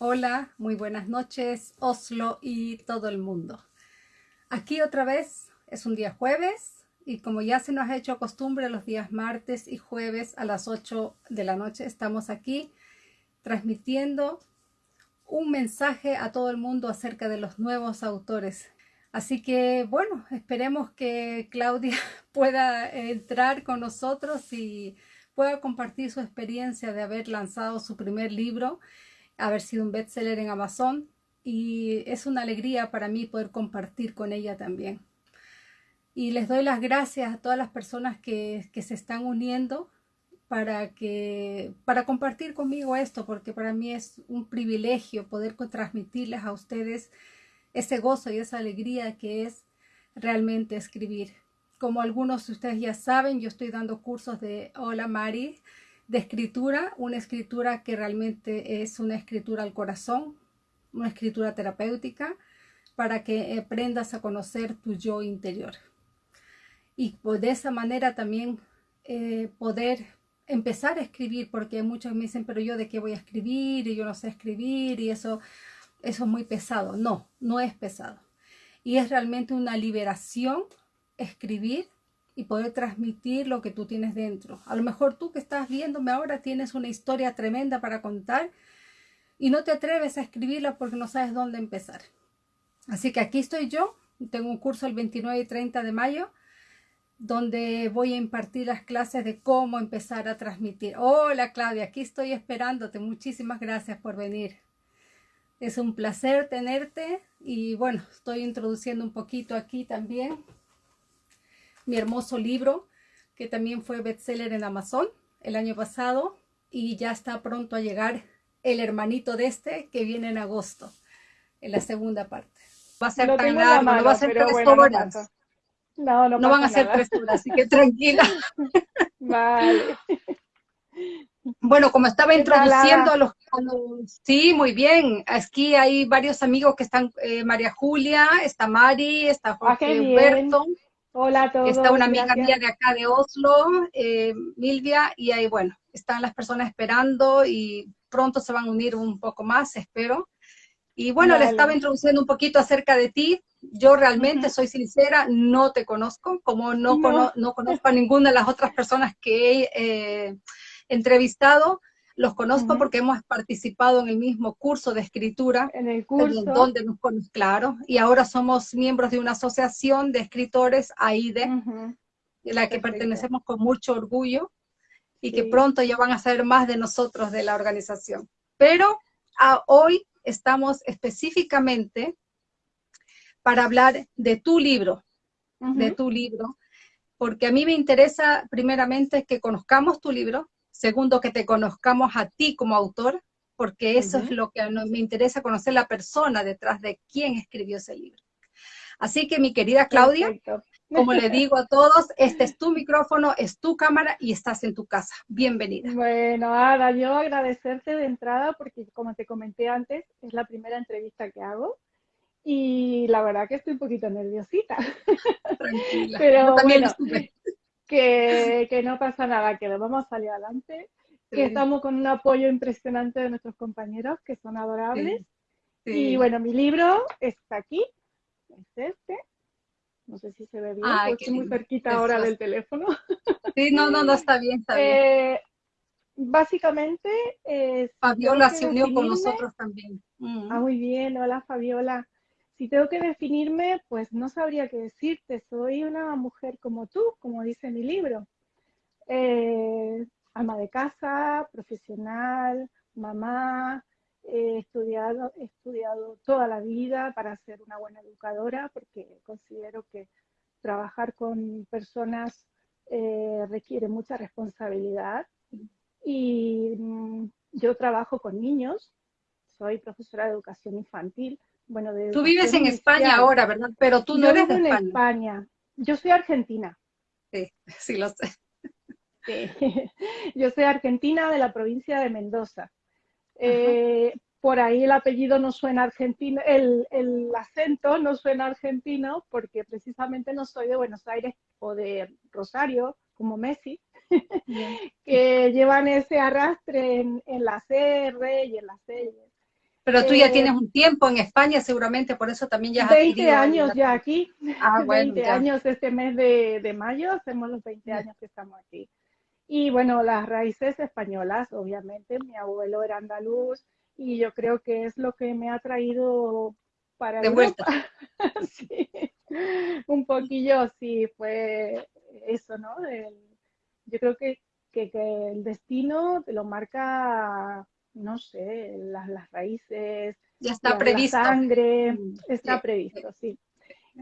Hola, muy buenas noches, Oslo y todo el mundo. Aquí otra vez es un día jueves y como ya se nos ha hecho costumbre los días martes y jueves a las 8 de la noche estamos aquí transmitiendo un mensaje a todo el mundo acerca de los nuevos autores. Así que bueno, esperemos que Claudia pueda entrar con nosotros y pueda compartir su experiencia de haber lanzado su primer libro haber sido un bestseller en Amazon y es una alegría para mí poder compartir con ella también. Y les doy las gracias a todas las personas que, que se están uniendo para, que, para compartir conmigo esto, porque para mí es un privilegio poder transmitirles a ustedes ese gozo y esa alegría que es realmente escribir. Como algunos de ustedes ya saben, yo estoy dando cursos de Hola Mari, de escritura, una escritura que realmente es una escritura al corazón, una escritura terapéutica, para que aprendas a conocer tu yo interior. Y pues, de esa manera también eh, poder empezar a escribir, porque muchos me dicen, pero yo de qué voy a escribir, y yo no sé escribir, y eso, eso es muy pesado. No, no es pesado. Y es realmente una liberación escribir y poder transmitir lo que tú tienes dentro. A lo mejor tú que estás viéndome ahora tienes una historia tremenda para contar y no te atreves a escribirla porque no sabes dónde empezar. Así que aquí estoy yo, tengo un curso el 29 y 30 de mayo donde voy a impartir las clases de cómo empezar a transmitir. Hola Claudia, aquí estoy esperándote. Muchísimas gracias por venir. Es un placer tenerte y bueno, estoy introduciendo un poquito aquí también mi hermoso libro, que también fue bestseller en Amazon el año pasado y ya está pronto a llegar el hermanito de este que viene en agosto, en la segunda parte. Va a ser tan largo, no va a ser tres horas. No, no, van a ser tres horas, así que tranquila. Vale. Bueno, como estaba introduciendo a los, Sí, muy bien. Aquí hay varios amigos que están, eh, María Julia, está Mari, está ah, Jorge Humberto. Hola a todos. Está una amiga mía de acá de Oslo, eh, Milvia, y ahí, bueno, están las personas esperando y pronto se van a unir un poco más, espero. Y bueno, le estaba introduciendo un poquito acerca de ti. Yo realmente soy sincera, no te conozco, como no, no. conozco a ninguna de las otras personas que he eh, entrevistado. Los conozco porque hemos participado en el mismo curso de escritura. En el curso. Donde nos conocemos, claro. Y ahora somos miembros de una asociación de escritores, AIDE, de la que pertenecemos con mucho orgullo y que pronto ya van a saber más de nosotros, de la organización. Pero hoy estamos específicamente para hablar de tu libro, de tu libro, porque a mí me interesa primeramente que conozcamos tu libro, Segundo, que te conozcamos a ti como autor, porque eso es lo que me interesa conocer la persona detrás de quién escribió ese libro. Así que mi querida Claudia, como le digo a todos, este es tu micrófono, es tu cámara y estás en tu casa. Bienvenida. Bueno, Ada, yo agradecerte de entrada porque como te comenté antes, es la primera entrevista que hago y la verdad que estoy un poquito nerviosita. Tranquila. Pero también que, no pasa nada, que lo vamos a salir adelante, que estamos con un apoyo impresionante de nuestros compañeros, que son adorables. Y bueno, mi libro está aquí, es este. No sé si se ve bien, estoy muy cerquita ahora del teléfono. Sí, no, no, no, está bien, está bien. Eh, básicamente... Fabiola se unió con nosotros también. Mm. Ah, muy bien, hola Fabiola. Si tengo que definirme, pues no sabría qué decirte. Soy una mujer como tú, como dice mi libro. Eh, ama de casa, profesional, mamá, he estudiado, estudiado toda la vida para ser una buena educadora porque considero que trabajar con personas eh, requiere mucha responsabilidad. Y mm, yo trabajo con niños, soy profesora de educación infantil, bueno, Tú vives en España ahora, ¿verdad? Pero tú no eres de España. en España. Yo soy argentina. Sí, sí lo sé. Yo soy argentina de la provincia de Mendoza. Eh, por ahí el apellido no suena argentino, el, el, acento no suena argentino porque precisamente no soy de Buenos Aires o de Rosario, como Messi, que llevan ese arrastre en, en las R y en las L. Pero tú ya eh, tienes un tiempo en España, seguramente, por eso también ya has 20 años ya aquí. Ah, bueno, 20 años este mes de, de, mayo, hacemos los 20 años que estamos aquí. Y bueno, las raíces españolas, obviamente, mi abuelo era andaluz y yo creo que es lo que me ha traído para de vuelta. sí, un poquillo sí fue eso, ¿no? yo creo que, que, que, el destino te lo marca, no sé, las, las raíces. Ya está previsto. La sangre, mm, está previsto, sí.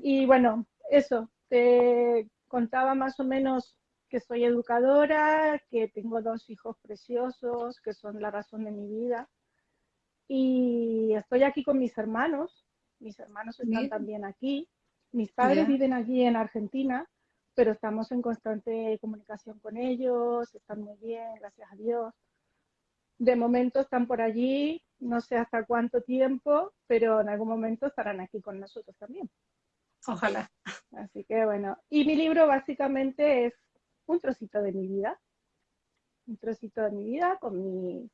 Y bueno, eso, te contaba más o menos que soy educadora, que tengo dos hijos preciosos, que son la razón de mi vida. Y estoy aquí con mis hermanos, mis hermanos están también aquí, mis padres viven aquí en Argentina, pero estamos en constante comunicación con ellos, están muy bien, gracias a Dios. De momento están por allí, no sé hasta cuánto tiempo, pero en algún momento estarán aquí con nosotros también. Ojalá. Así que bueno, y mi libro básicamente es un trocito de mi vida, un trocito de mi vida con, mi,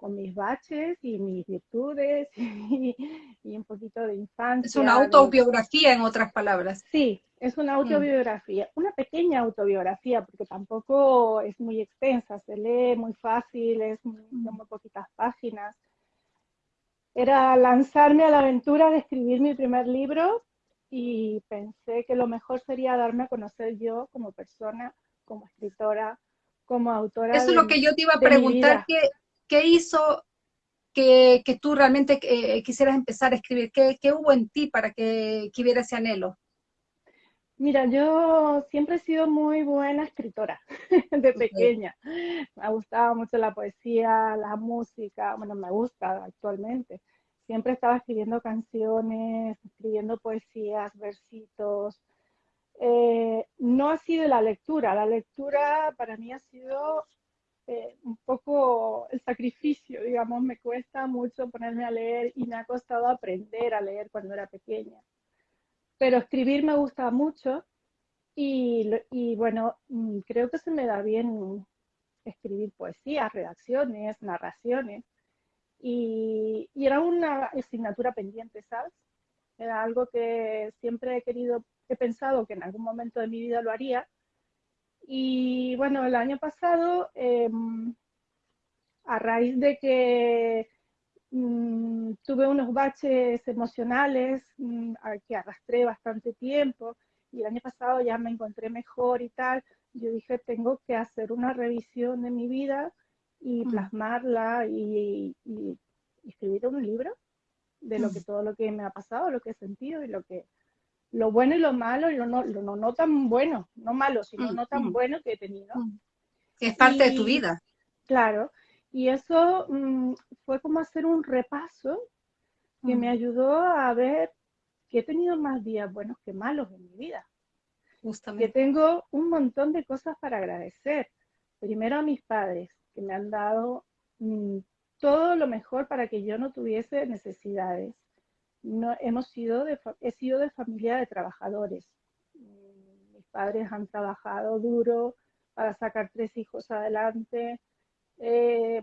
con mis baches y mis virtudes y, un poquito de infancia. Es una autobiografía, en otras palabras. Sí, es una mm. autobiografía, una pequeña autobiografía, porque tampoco es muy extensa, se lee muy fácil, es muy, mm. muy poquitas páginas. Era lanzarme a la aventura de escribir mi primer libro y pensé que lo mejor sería darme a conocer yo como persona, como escritora, como autora. Eso es lo que yo te iba a preguntar, ¿qué, ¿qué, hizo que, que tú realmente eh, quisieras empezar a escribir? ¿Qué, ¿Qué, hubo en ti para que, que hubiera ese anhelo? Mira, yo siempre he sido muy buena escritora de pequeña. Me gustaba mucho la poesía, la música, bueno, me gusta actualmente siempre estaba escribiendo canciones, escribiendo poesías, versitos. Eh, no ha sido la lectura, la lectura para mí ha sido eh, un poco el sacrificio, digamos, me cuesta mucho ponerme a leer y me ha costado aprender a leer cuando era pequeña. Pero escribir me gusta mucho y, y bueno, mm, creo que se me da bien escribir poesías, redacciones, narraciones. Y, era una asignatura pendiente, ¿sabes? Era algo que siempre he querido, he pensado que en algún momento de mi vida lo haría. Y bueno, el año pasado, em, a raíz de que mm, tuve unos baches emocionales mm, que arrastré bastante tiempo, y el año pasado ya me encontré mejor y tal, yo dije, tengo que hacer una revisión de mi vida y mm. plasmarla y, escribir un libro de lo que todo lo que me ha pasado, lo que he sentido y lo que lo bueno y lo malo y lo no, lo no, tan bueno, no malo, sino mm, no tan bueno que he tenido. es parte de tu vida. Claro, y eso fue como hacer un repaso que me ayudó a ver que he tenido más días buenos que malos en mi vida. Justamente. Que tengo un montón de cosas para agradecer. Primero a mis padres, que me han dado mm, todo lo mejor para que yo no tuviese necesidades. No, hemos sido he sido de familia de trabajadores. Mm, mis padres han trabajado duro para sacar tres hijos adelante. Eh,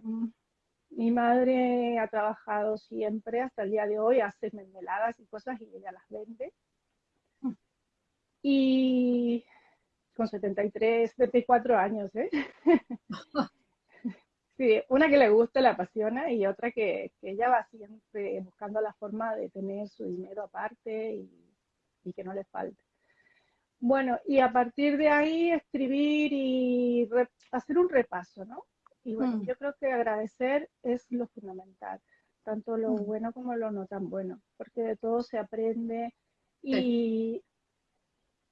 mi madre ha trabajado siempre hasta el día de hoy, hace mermeladas y cosas y ella las vende. Y con 73, 74 años, ¿eh? Sí, una que le gusta, le apasiona y otra que, ella va siempre buscando la forma de tener su dinero aparte y, que no le falte. Bueno, y a partir de ahí escribir y hacer un repaso, ¿no? Y bueno, mm. yo creo que agradecer es lo fundamental, tanto lo mm. bueno como lo no tan bueno, porque de todo se aprende y,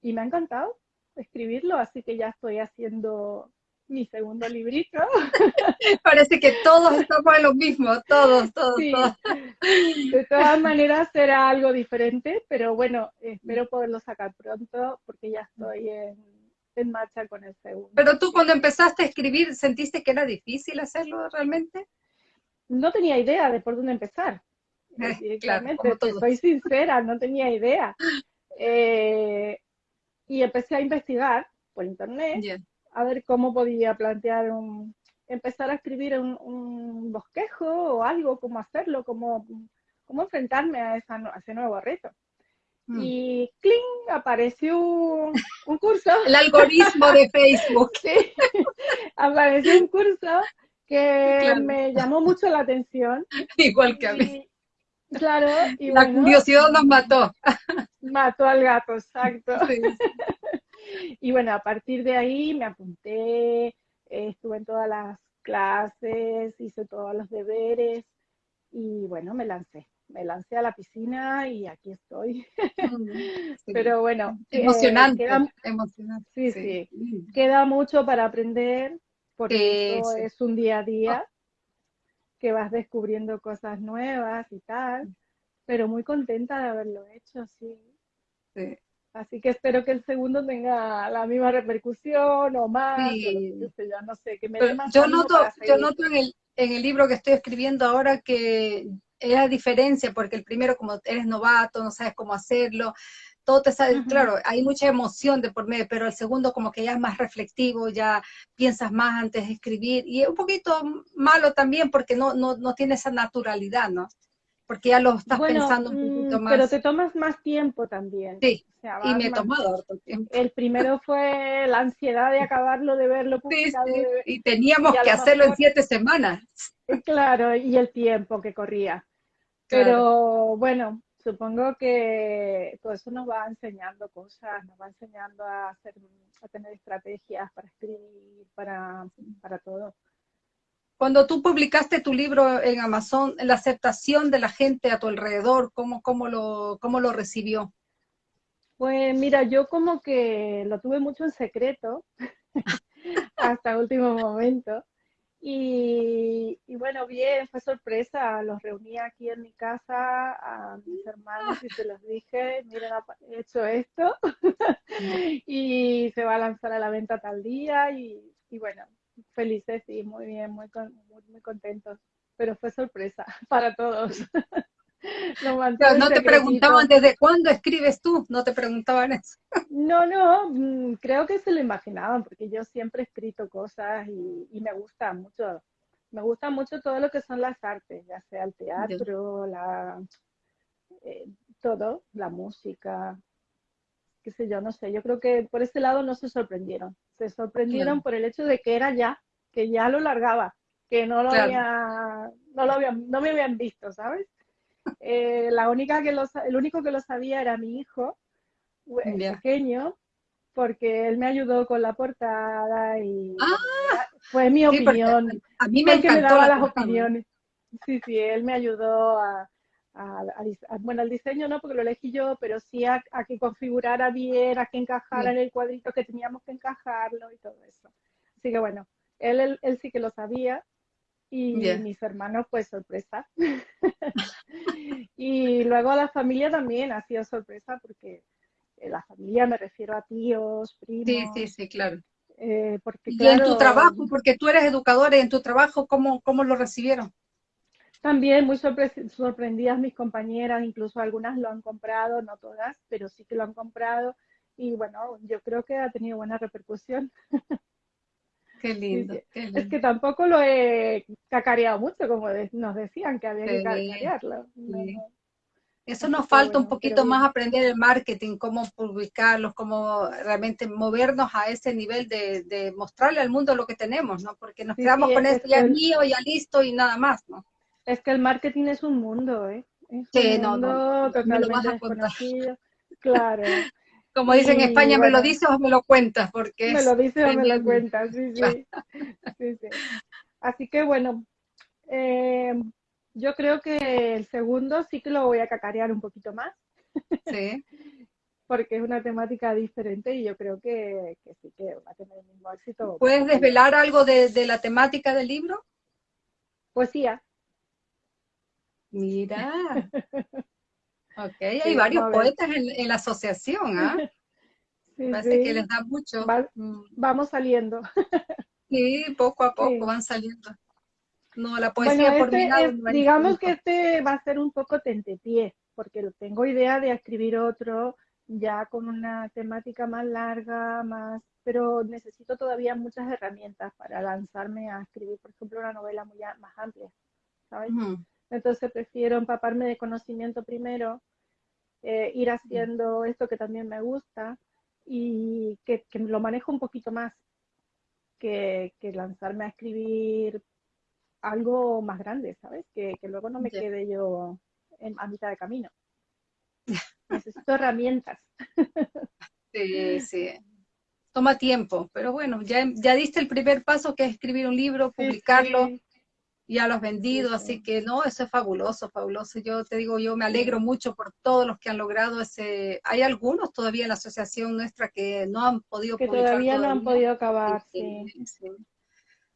y me ha encantado escribirlo, así que ya estoy haciendo mi segundo librito. Parece que todos estamos en lo mismo, todos, todos, De todas maneras será algo diferente, pero bueno, espero poderlo sacar pronto porque ya estoy en, marcha con el segundo. Pero tú cuando empezaste a escribir, ¿sentiste que era difícil hacerlo realmente? No tenía idea de por dónde empezar. Eh, soy sincera, no tenía idea. Eh, y empecé a investigar por internet a ver cómo podía plantear un, empezar a escribir un, bosquejo o algo, cómo hacerlo, cómo, cómo enfrentarme a, esa, a ese nuevo reto. Mm. Y ¡cling! apareció un, curso. El algoritmo de Facebook. sí, apareció un curso que me llamó mucho la atención. Igual que a mí. Claro. Y la curiosidad nos mató. Mató al gato, exacto. Y bueno, a partir de ahí me apunté, estuve en todas las clases, hice todos los deberes y bueno, me lancé me lancé a la piscina y aquí estoy. Pero bueno. Eh, emocionante. Sí, sí, Queda mucho para aprender porque es un día a día que vas descubriendo cosas nuevas y tal. Pero muy contenta de haberlo hecho, sí. Así que espero que el segundo tenga la misma repercusión o más. ya no sé, que me yo noto, yo noto en el, en el libro que estoy escribiendo ahora que es la diferencia, porque el primero como eres novato, no sabes cómo hacerlo, todo te sale, claro, hay mucha emoción de por medio, pero el segundo como que ya es más reflectivo, ya piensas más antes de escribir, y es un poquito malo también porque no, no, no tiene esa naturalidad, ¿no? Porque ya lo estás pensando un poquito mm, más. Pero te tomas más tiempo también. Sí, y me he tomado harto tiempo. El primero fue la ansiedad de acabarlo, de verlo publicado. Sí, Y teníamos que hacerlo en siete semanas. Claro, y el tiempo que corría. Pero bueno, supongo que todo eso nos va enseñando cosas, nos va enseñando a, hacer, a tener estrategias para escribir, para, para todo. Cuando tú publicaste tu libro en Amazon, la aceptación de la gente a tu alrededor, ¿cómo, cómo, lo, cómo lo recibió? Pues mira, yo como que lo tuve mucho en secreto hasta último momento. Y, bueno, bien, fue sorpresa, los reuní aquí en mi casa a mis hermanos y se los dije, miren, he hecho esto y se va a lanzar a la venta tal día y, bueno, felices y muy bien, muy, muy, muy contentos, pero fue sorpresa para todos. no te preguntaban desde cuándo escribes tú, no te preguntaban eso. No, no, mm, creo que se lo imaginaban, porque yo siempre he escrito cosas y, me gusta mucho, me gusta mucho todo lo que son las artes, ya sea el teatro, la, eh, todo, la música, qué sé yo, no sé, yo creo que por ese lado no se sorprendieron, se sorprendieron por el hecho de que era ya, que ya lo largaba, que no lo había, no lo habían, no me habían visto, ¿sabes? Eh, la única que lo, el único que lo sabía era mi hijo, pequeño, porque él me ayudó con la portada y ah, fue mi opinión. A mí me encantó. daba las opiniones. Sí, sí, él me ayudó a, bueno, al diseño no, porque lo elegí yo, pero sí a, que configurara bien, a que encajara en el cuadrito que teníamos que encajarlo y todo eso. Así que bueno, él, él sí que lo sabía y mis hermanos pues sorpresa. y luego la familia también ha sido sorpresa porque eh, la familia me refiero a tíos, primos. Sí, sí, sí, claro. Eh, porque, y en tu trabajo, porque tú eres educadora, y en tu trabajo, ¿cómo, cómo lo recibieron? También muy sorprendidas mis compañeras, incluso algunas lo han comprado, no todas, pero sí que lo han comprado. Y bueno, yo creo que ha tenido buena repercusión. Qué lindo, Es que tampoco lo he cacareado mucho, como nos decían que había que cacarearlo. Eso nos falta un poquito más aprender el marketing, cómo publicarlos, cómo realmente movernos a ese nivel de, mostrarle al mundo lo que tenemos, ¿no? Porque nos quedamos con esto, ya mío, ya listo y nada más, ¿no? Es que el marketing es un mundo, ¿eh? Es sí, un mundo totalmente desconocido. Claro. Como dicen en España, ¿me lo dices o me lo cuentas? Porque me lo dices o me lo cuentas, sí, sí. Así que bueno, eh, yo creo que el segundo sí que lo voy a cacarear un poquito más. Sí. porque es una temática diferente y yo creo que, sí que va a tener el mismo éxito. ¿Puedes desvelar algo de, la temática del libro? Poesía. Mira. Ok, hay varios poetas en, la asociación, ¿ah? Parece que les da mucho. Mm. vamos saliendo. sí, poco a poco van saliendo. No, la poesía por mi lado. digamos que este va a ser un poco tentepié, porque tengo idea de escribir otro ya con una temática más larga, más, pero necesito todavía muchas herramientas para lanzarme a escribir, por ejemplo, una novela muy más amplia, ¿sabes? Entonces prefiero empaparme de conocimiento primero, eh, ir haciendo esto que también me gusta y que, lo manejo un poquito más que, lanzarme a escribir algo más grande, ¿sabes? Que, luego no me quede yo en, a mitad de camino. Necesito herramientas. Sí, sí. Toma tiempo, pero bueno, ya, ya diste el primer paso que es escribir un libro, publicarlo, ya lo has vendido, así que no, eso es fabuloso, fabuloso. Yo te digo, yo me alegro mucho por todos los que han logrado ese. Hay algunos todavía en la asociación nuestra que no han podido que todavía no han podido acabar, sí.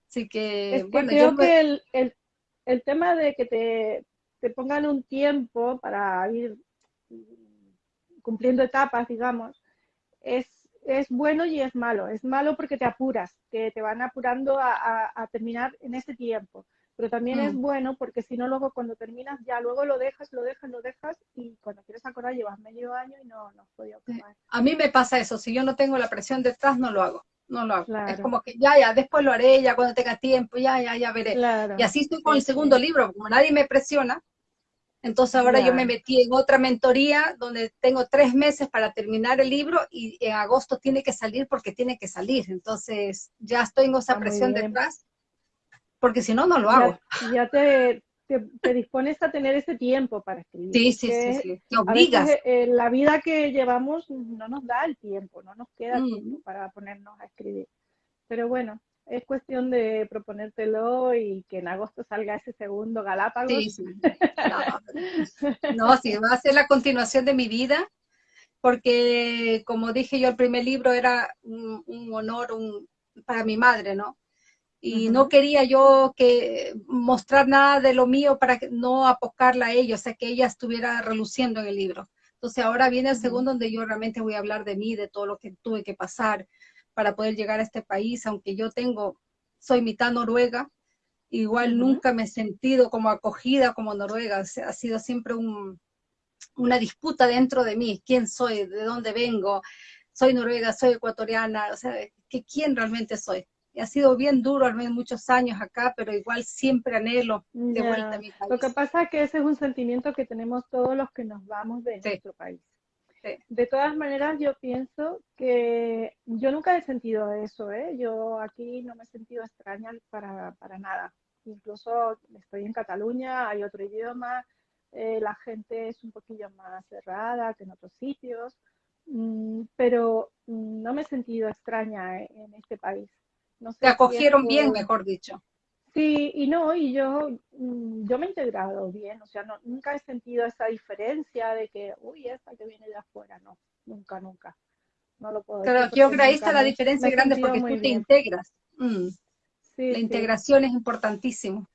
Así que, bueno, creo que el, el, el tema de que te, te pongan un tiempo para ir cumpliendo etapas, digamos, es, es bueno y es malo. Es malo porque te apuras, que te van apurando a, terminar en ese tiempo. Pero también es mm. bueno porque si no, luego cuando terminas, ya luego lo dejas, lo dejas, lo dejas y cuando quieres acordar llevas medio año y no, no has podido acabar. A mí me pasa eso, si yo no tengo la presión detrás, no lo hago. No lo hago. Es como que ya, ya, después lo haré, ya cuando tenga tiempo, ya, ya, ya veré. Y así estoy con el segundo libro, como nadie me presiona, entonces ahora yo me metí en otra mentoría donde tengo tres meses para terminar el libro y en agosto tiene que salir porque tiene que salir. Entonces ya estoy en esa presión detrás porque si no, no lo hago. Ya te, te, dispones a tener ese tiempo para escribir. Sí, sí, sí, sí, Te obligas. Eh, la vida que llevamos no nos da el tiempo, no nos queda mm. tiempo para ponernos a escribir. Pero bueno, es cuestión de proponértelo y que en agosto salga ese segundo Galápagos. Sí, sí. No, sí, va a ser la continuación de mi vida, porque como dije yo, el primer libro era un, honor para mi madre, ¿no? Y no quería yo que mostrar nada de lo mío para no apocarla a ella, o sea, que ella estuviera reluciendo en el libro. Entonces ahora viene el segundo donde yo realmente voy a hablar de mí, de todo lo que tuve que pasar, para poder llegar a este país, aunque yo tengo, soy mitad noruega, igual nunca me he sentido como acogida como noruega, ha sido siempre una disputa dentro de mí, quién soy, de dónde vengo, soy noruega, soy ecuatoriana, o sea, que quién realmente soy. Ha sido bien duro al menos muchos años acá, pero igual siempre anhelo de vuelta a mi país. Lo que pasa es que ese es un sentimiento que tenemos todos los que nos vamos de nuestro país. De todas maneras, yo pienso que yo nunca he sentido eso, ¿eh? Yo aquí no me he sentido extraña para, nada. Incluso estoy en Cataluña, hay otro idioma, eh, la gente es un poquillo más cerrada que en otros sitios, mm, pero no me he sentido extraña en este país. No Te acogieron bien, mejor dicho. Sí, y no, y yo, mm, yo me he integrado bien, o sea, no, nunca he sentido esa diferencia de que, uy, esta que viene de afuera, no, nunca, nunca. No lo puedo Pero yo creo que ahí está la diferencia grande porque tú te integras. Mm. la integración es importantísimo.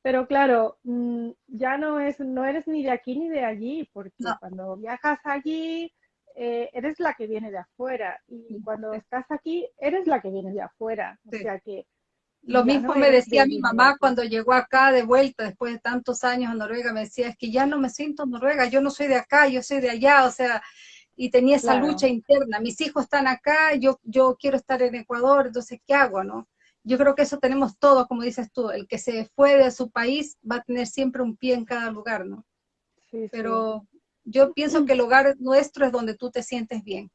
Pero claro, mm, ya no es, no eres ni de aquí ni de allí, porque cuando viajas allí, eh, eres la que viene de afuera, y cuando estás aquí, eres la que viene de afuera. O sea que lo mismo me decía mi mamá cuando llegó acá de vuelta después de tantos años en Noruega, me decía, es que ya no me siento en Noruega, yo no soy de acá, yo soy de allá, o sea, y tenía esa lucha interna, mis hijos están acá, yo, yo quiero estar en Ecuador, entonces, ¿qué hago, no? Yo creo que eso tenemos todos, como dices tú, el que se fue de su país va a tener siempre un pie en cada lugar, ¿no? Sí, Pero yo pienso que el hogar nuestro es donde tú te sientes bien.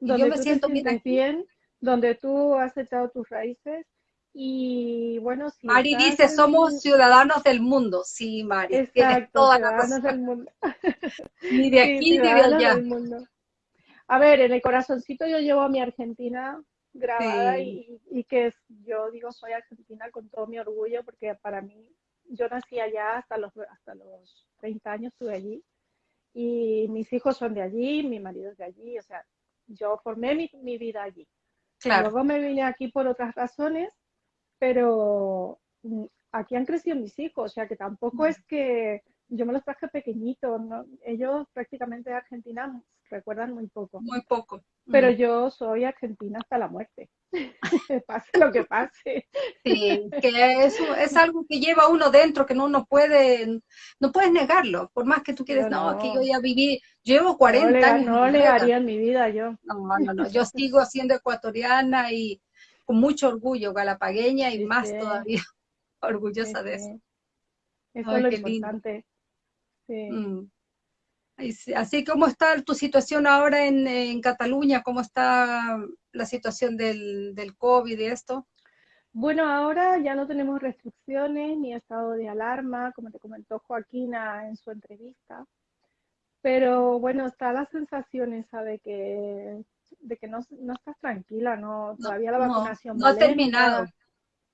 Y yo me siento bien, donde tú has echado tus raíces y bueno, si Mari dice, somos ciudadanos del mundo. Sí, Mari, Exacto, ciudadanos del mundo. ni de aquí ni de allá. A ver, en el corazoncito yo llevo a mi Argentina grabada y, y, que yo digo soy argentina con todo mi orgullo porque para mí, yo nací allá hasta los, hasta los 30 años, estuve allí y mis hijos son de allí, mi marido es de allí, o sea, yo formé mi, mi vida allí. Claro. Luego me vine aquí por otras razones pero mm, aquí han crecido mis hijos, o sea que tampoco es que yo me los traje pequeñitos, ¿no? ellos prácticamente de Argentina recuerdan muy poco. Muy poco. Pero mm. yo soy argentina hasta la muerte, pase lo que pase. Sí, que eso es algo que lleva uno dentro, que no uno puede, no puedes negarlo, por más que tú quieres, no, que yo ya viví, llevo 40 años. No le haría en mi vida yo. No, no, no, yo sigo siendo ecuatoriana y con mucho orgullo, galapagueña y más todavía orgullosa de eso. Eso es lo importante. Mm. Así como está tu situación ahora en, Cataluña, ¿cómo está la situación del, del, COVID y esto? Bueno, ahora ya no tenemos restricciones ni estado de alarma, como te comentó Joaquina en su entrevista. Pero bueno, está la sensación esa de que, de que no, no estás tranquila, no, todavía la vacunación no, no ha terminado.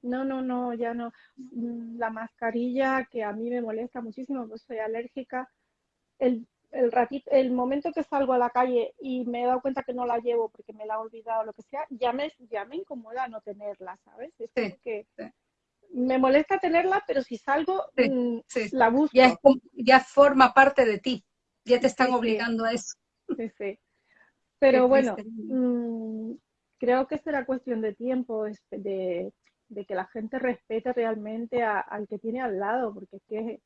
No, no, no, ya no. Mm, la mascarilla que a mí me molesta muchísimo, pues soy alérgica. El, el ratito, el momento que salgo a la calle y me he dado cuenta que no la llevo porque me la he olvidado o lo que sea, ya me, ya me incomoda no tenerla, ¿sabes? Es que me molesta tenerla, pero si salgo, mm, la busco. Ya, ya, forma parte de ti, ya te están obligando a eso. Sí, sí. Pero bueno, mm, creo que será cuestión de tiempo, de, de que la gente respete realmente al que tiene al lado, porque es que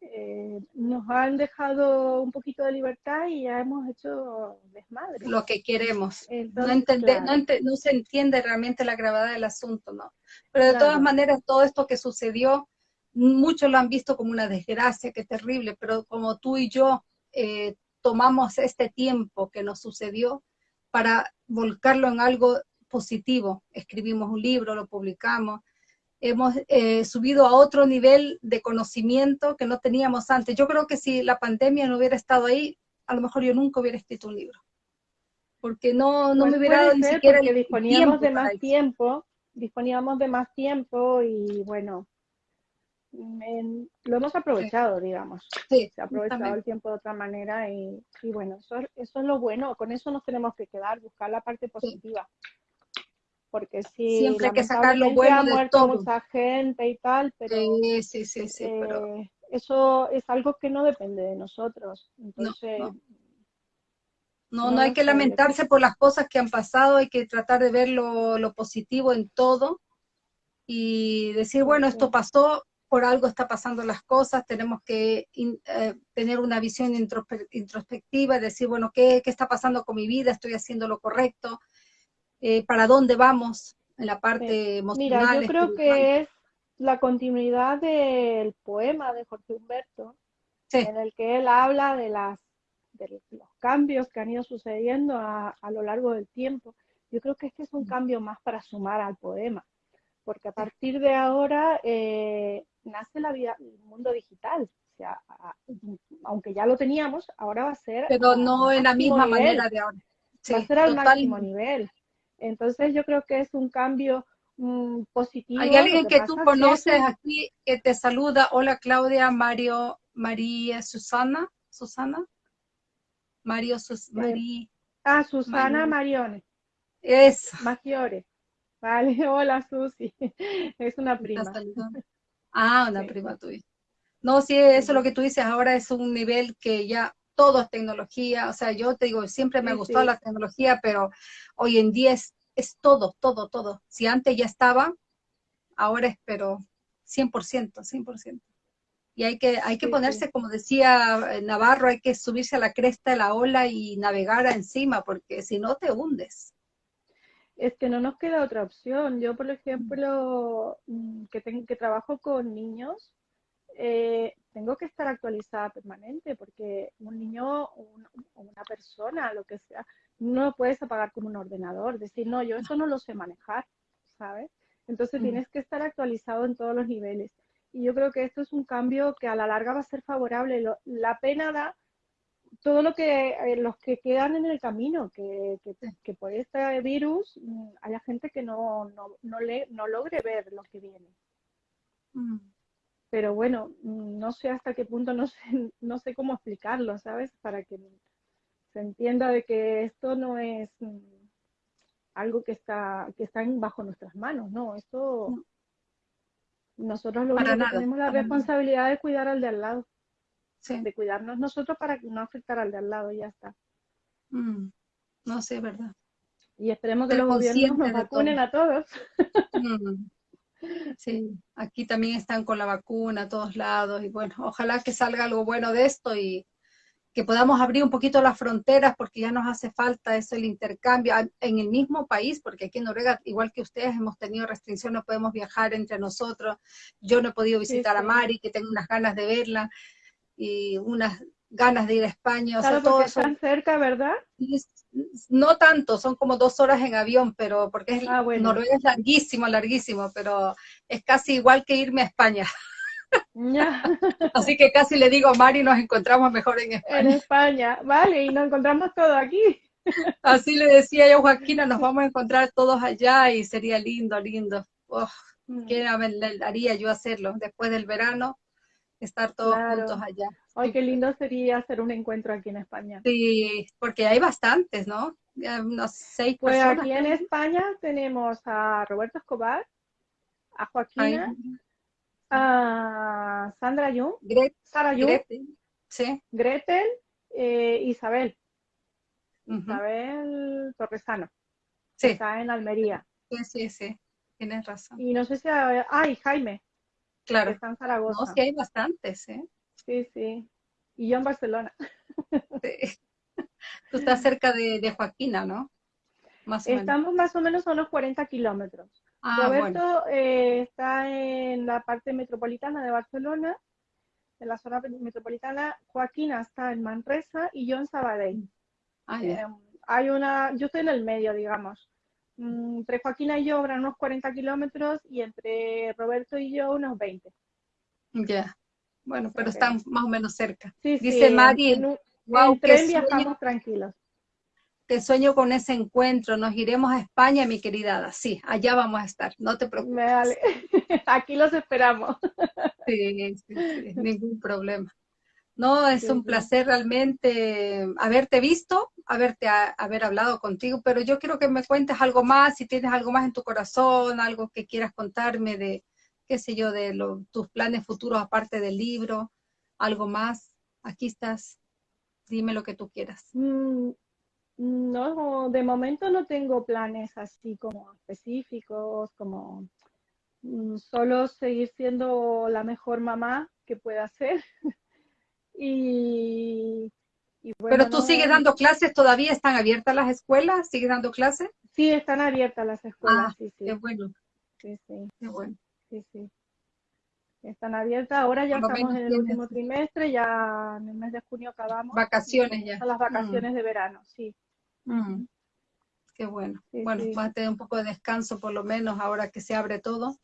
eh, nos han dejado un poquito de libertad y ya hemos hecho desmadre. Lo que queremos. no, no, se entiende realmente la gravedad del asunto, ¿no? Pero de todas maneras, todo esto que sucedió, muchos lo han visto como una desgracia, qué terrible, pero como tú y yo eh, tomamos este tiempo que nos sucedió para volcarlo en algo positivo. Escribimos un libro, lo publicamos, hemos eh, subido a otro nivel de conocimiento que no teníamos antes. Yo creo que si la pandemia no hubiera estado ahí, a lo mejor yo nunca hubiera escrito un libro. Porque no, no me pues hubiera dado ni siquiera disponíamos de más tiempo, disponíamos de más tiempo y bueno, lo hemos aprovechado, digamos. Sí, Se ha aprovechado el tiempo de otra manera y, bueno, eso, eso, es lo bueno, con eso nos tenemos que quedar, buscar la parte positiva porque sí, siempre hay que sacar lo bueno de todo. mucha gente y tal, pero, sí, sí, sí, pero... Eh, eso es algo que no depende de nosotros. Entonces, no, no. hay que lamentarse por las cosas que han pasado, hay que tratar de ver lo, positivo en todo y decir, bueno, esto pasó, por algo está pasando las cosas, tenemos que eh, tener una visión introspectiva, decir, bueno, ¿qué, ¿qué está pasando con mi vida? ¿Estoy haciendo lo correcto? Eh, para dónde vamos en la parte emocional. Mira, yo creo que es la continuidad del poema de Jorge Humberto, en el que él habla de, las, de los cambios que han ido sucediendo a, lo largo del tiempo. Yo creo que este es un cambio más para sumar al poema, porque a partir de ahora eh, nace la vida, el mundo digital. O sea, aunque ya lo teníamos, ahora va a ser... Pero no en la misma manera de ahora. va a ser al máximo nivel. Entonces yo creo que es un cambio mm, positivo. Hay alguien que, tú conoces aquí que te saluda. Hola Claudia, Mario, María, Susana, Susana, Mario, Sus, María. Ah, Susana Marione. Es. Maggiore. Vale, hola Susi. Es una prima. Ah, una prima tuya. No, sí, eso es lo que tú dices, ahora es un nivel que ya todo es tecnología, o sea, yo te digo, siempre me gustado la tecnología, pero hoy en día es, es todo, todo, todo. Si antes ya estaba, ahora es pero 100%, 100%. Y hay que, hay que ponerse, como decía eh, Navarro, hay que subirse a la cresta de la ola y navegar encima, porque si no te hundes. Es que no nos queda otra opción. Yo, por ejemplo, mm, que, tengo, que trabajo con niños, eh, tengo que estar actualizada permanente porque un niño o una persona, lo que sea, no lo puedes apagar como un ordenador, decir, no, yo esto no lo sé manejar, ¿sabes? Entonces tienes que estar actualizado en todos los niveles. Y yo creo que esto es un cambio que a la larga va a ser favorable. la pena da todo lo que eh, los que quedan en el camino, que, que, por este virus mm, haya gente que no, no, no, le, no logre ver lo que viene. Mm pero bueno, no sé hasta qué punto, no sé, no sé cómo explicarlo, ¿sabes? Para que se entienda de que esto no es mm, algo que está, que está bajo nuestras manos, no, esto nosotros lo que tenemos la responsabilidad de cuidar al de al lado. de cuidarnos nosotros para no afectar al de al lado y ya está. Mm, no sé, ¿verdad? Y esperemos que los gobiernos nos vacunen a todos. Mm. Sí, aquí también están con la vacuna a todos lados y bueno, ojalá que salga algo bueno de esto y que podamos abrir un poquito las fronteras porque ya nos hace falta eso, el intercambio en el mismo país, porque aquí en Noruega, igual que ustedes, hemos tenido restricciones, no podemos viajar entre nosotros. Yo no he podido visitar a Mari, que tengo unas ganas de verla y unas ganas de ir a España. Claro, porque están cerca, ¿verdad? No tanto, son como dos horas en avión, pero porque es, ah, Noruega es larguísimo, larguísimo, pero es casi igual que irme a España. Así que casi le digo, Mari, nos encontramos mejor en España. En España, vale, y nos encontramos todos aquí. Así le decía yo, Joaquina, nos vamos a encontrar todos allá y sería lindo, lindo. Oh, ¿Qué haría yo hacerlo después del verano? Estar todos juntos allá. Ay, qué lindo sería hacer un encuentro aquí en España. Sí, porque hay bastantes, ¿no? Unos seis pues aquí en España tenemos a Roberto Escobar, a Joaquina, a Sandra Jung, Sara Jung, Gretel, sí. Gretel eh, Isabel, Isabel Torresano, sí. está en Almería. Sí, sí, sí, tienes razón. Y no sé si, ay, Jaime, claro. está en Zaragoza. No, sí hay bastantes, ¿eh? Sí, sí. Y yo en Barcelona. Tú estás cerca de, Joaquina, ¿no? Estamos más o menos a unos 40 kilómetros. Ah, Roberto eh, está en la parte metropolitana de Barcelona, en la zona metropolitana. Joaquina está en Manresa y yo en Sabadell. Ah, eh, hay una, yo estoy en el medio, digamos. Mm, entre Joaquina y yo habrá unos 40 kilómetros y entre Roberto y yo unos 20. Ya. Bueno, pero están más o menos cerca. Dice Mari, en, wow, tren viajamos tranquilos te sueño con ese encuentro, nos iremos a España, mi querida Sí, allá vamos a estar, no te preocupes. Vale. Aquí los esperamos. Sí, sí, sí, ningún problema. No, es un placer realmente haberte visto, haberte haber hablado contigo, pero yo quiero que me cuentes algo más, si tienes algo más en tu corazón, algo que quieras contarme de, qué sé yo, de tus planes futuros aparte del libro, algo más. Aquí estás, dime lo que tú quieras. Mm, no, de momento no tengo planes así como específicos, como mm, solo seguir siendo la mejor mamá que pueda ser. y, Pero tú sigues dando clases, ¿todavía están abiertas las escuelas? ¿Sigues dando clases? Sí, están abiertas las escuelas, ah, sí, sí. Qué bueno. Sí, sí. Qué bueno. Sí, sí. Están abiertas, ahora ya estamos en el último trimestre, ya en el mes de junio acabamos. Vacaciones ya. Son las vacaciones mm. de verano, sí. Mm. Qué bueno. bueno, vas a tener un poco de descanso por lo menos ahora que se abre todo.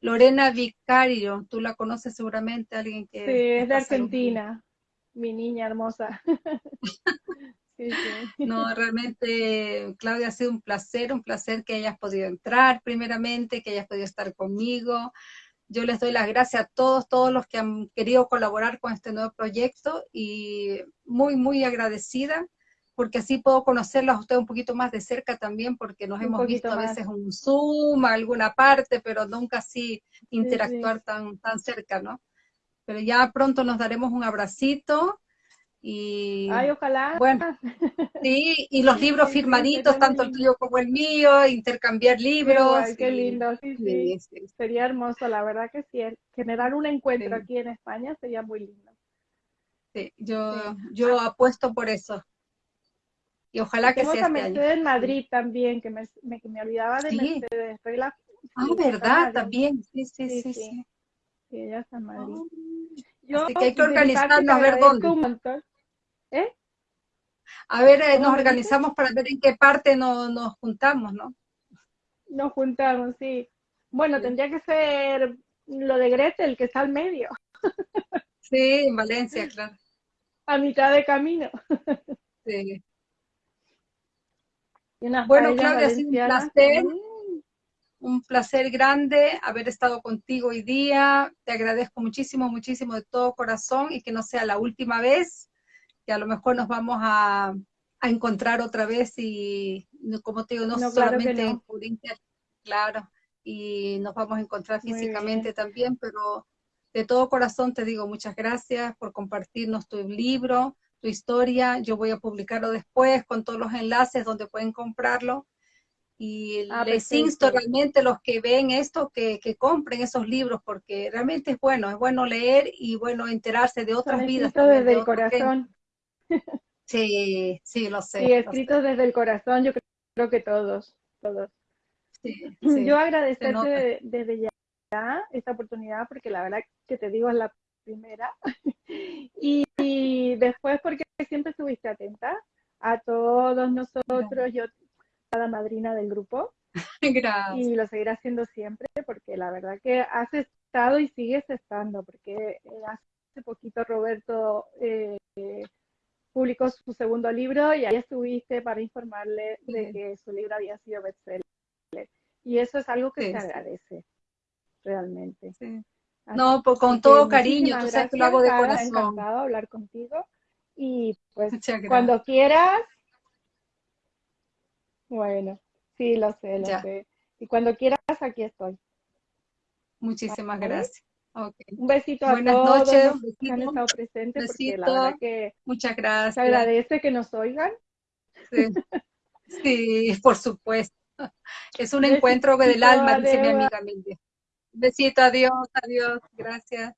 Lorena Vicario, tú la conoces seguramente, alguien que... Sí, es de Argentina, mi niña hermosa. No, realmente, Claudia, ha sido un placer, un placer que hayas podido entrar primeramente, que hayas podido estar conmigo. Yo les doy las gracias a todos, todos los que han querido colaborar con este nuevo proyecto y muy, muy agradecida porque así puedo conocerlos a ustedes un poquito más de cerca también, porque nos hemos visto a veces un Zoom, alguna parte, pero nunca así interactuar Tan, tan cerca, ¿no? Pero ya pronto nos daremos un abracito y... Ay, ojalá. Bueno, sí, y los libros firmaditos, tanto el tuyo como el mío, intercambiar libros. Ay, qué lindo, sí, sí, Sería hermoso, la verdad que sí. Generar un encuentro aquí en España sería muy lindo. Sí, yo, yo apuesto por eso. Y ojalá que sea este Mercedes en Madrid también, que me, me, me olvidaba de Mercedes. ah, ¿verdad? También, sí, sí, sí. Sí. ella está Madrid. Oh. Yo, Así que hay que organizarnos a ver dónde. ¿Eh? A ver, eh, nos organizamos para ver en qué parte nos, nos juntamos, ¿no? Nos juntamos, sí. Bueno, tendría que ser lo de Gretel, que está al medio. Sí, en Valencia, claro. A mitad de camino. Sí. Bueno, Claudia, ha sido un placer, un placer grande haber estado contigo hoy día. Te agradezco muchísimo, muchísimo de todo corazón y que no sea la última vez, que a lo mejor nos vamos a, encontrar otra vez y, como te digo, no, solamente por internet, claro, y nos vamos a encontrar físicamente también, pero de todo corazón te digo muchas gracias por compartirnos tu libro, tu historia. Yo voy a publicarlo después con todos los enlaces donde pueden comprarlo. Y Ah, les perfecto. insto realmente los que ven esto que, que compren esos libros porque realmente es bueno, es bueno leer y bueno enterarse de otras Son vidas. también, desde de el corazón. Sí, sí, lo sé. Sé. escritos desde el corazón, yo creo que todos, todos. Sí, sí. Yo agradecerte desde ya esta oportunidad porque la verdad que te digo es la primera. Y, y después porque siempre estuviste atenta a todos nosotros, yo madrina del grupo Gracias. y lo seguiré haciendo siempre porque la verdad que has estado y sigues estando porque eh, hace poquito Roberto eh, publicó su segundo libro y ahí estuviste para informarle de Sí. que su libro había sido bestseller. Y eso es algo que Sí, se sí. agradece, realmente. Sí. No, pues con todo cariño, tú sabes que lo hago de corazón. encantado de hablar contigo. Y pues cuando quieras, bueno, sí, lo sé, lo Ya. sé. Y cuando quieras, aquí estoy. Muchísimas ¿Vale? gracias. Un besito a Buenas todos noches, los que han estado presentes, porque la besito. verdad que Muchas se gracias. agradece que nos oigan. Sí, Sí, por supuesto. Es un Besito, encuentro del alma, dice mi amiga Mildred. Besito, adiós, adiós, gracias.